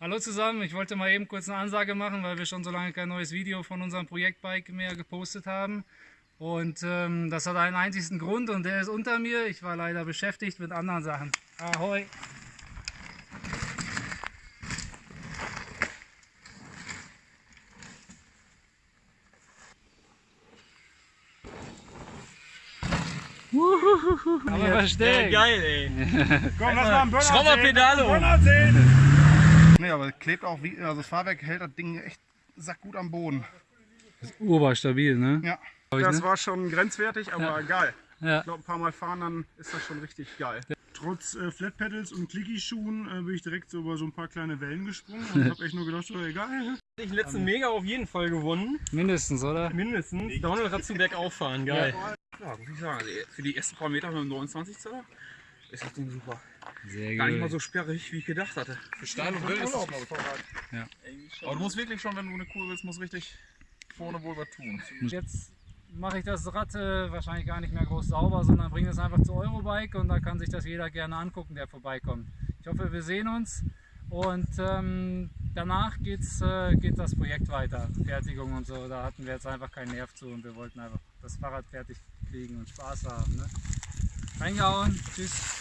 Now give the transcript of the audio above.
Hallo zusammen, ich wollte mal eben kurz eine Ansage machen, weil wir schon so lange kein neues Video von unserem Projektbike mehr gepostet haben. Und ähm, das hat einen einzigen Grund und der ist unter mir. Ich war leider beschäftigt mit anderen Sachen. Ahoi! Aber Ja, versteckt. geil, ey. Komm, lass mal einen Burnout Schrauberpedale sehen. um. Burnout sehen. Klebt auch wie, also das Fahrwerk hält das Ding echt sackgut am Boden. Oberstabil, ne? Ja. Glaub ich, Das ne? war schon grenzwertig, aber geil. Ja. Ich glaube, ein paar Mal fahren, dann ist das schon richtig geil. Trotz äh, Flat Pedals und Clicky-Schuhen äh, bin ich direkt so über so ein paar kleine Wellen gesprungen und habe echt nur gedacht, so egal. Ich letzten Mega auf jeden Fall gewonnen. Mindestens, oder? Mindestens. Donald hat zu bergauf fahren, geil. Ja, muss ich sagen. Also für die ersten paar Meter mit dem 29 Zoller ist das Ding super. Sehr Gar nicht mal so sperrig, wie ich gedacht hatte. Für steil und wild ist ich. Ja. Aber du musst wirklich schon, wenn du eine Kur willst, musst richtig vorne wohl was tun. Jetzt mache ich das Rad äh, wahrscheinlich gar nicht mehr groß sauber, sondern bringe es einfach zu Eurobike und da kann sich das jeder gerne angucken, der vorbeikommt. Ich hoffe, wir sehen uns und ähm, danach geht's, äh, geht das Projekt weiter, Fertigung und so. Da hatten wir jetzt einfach keinen Nerv zu und wir wollten einfach das Fahrrad fertig kriegen und Spaß haben. Ne? Reingehauen, tschüss.